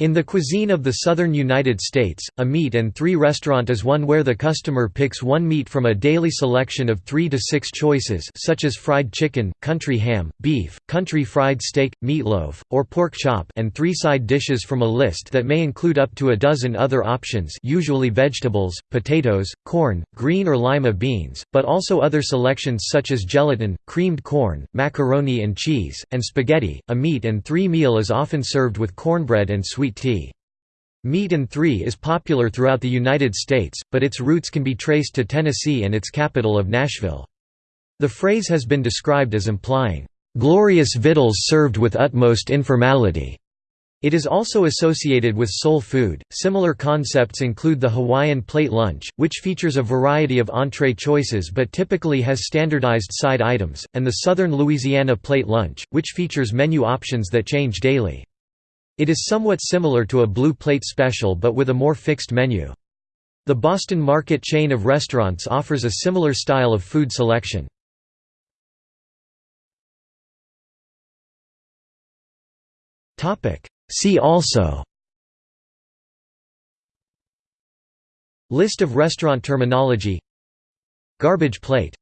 In the cuisine of the southern United States, a meat and three restaurant is one where the customer picks one meat from a daily selection of three to six choices such as fried chicken, country ham, beef, country fried steak, meatloaf, or pork chop and three side dishes from a list that may include up to a dozen other options usually vegetables, potatoes, corn, green or lima beans, but also other selections such as gelatin, creamed corn, macaroni and cheese, and spaghetti. A meat and three meal is often served with cornbread and sweet sweet tea. Meat and Three is popular throughout the United States, but its roots can be traced to Tennessee and its capital of Nashville. The phrase has been described as implying, "...glorious victuals served with utmost informality." It is also associated with soul food. Similar concepts include the Hawaiian plate lunch, which features a variety of entree choices but typically has standardized side items, and the Southern Louisiana plate lunch, which features menu options that change daily. It is somewhat similar to a blue plate special but with a more fixed menu. The Boston Market chain of restaurants offers a similar style of food selection. See also List of restaurant terminology Garbage plate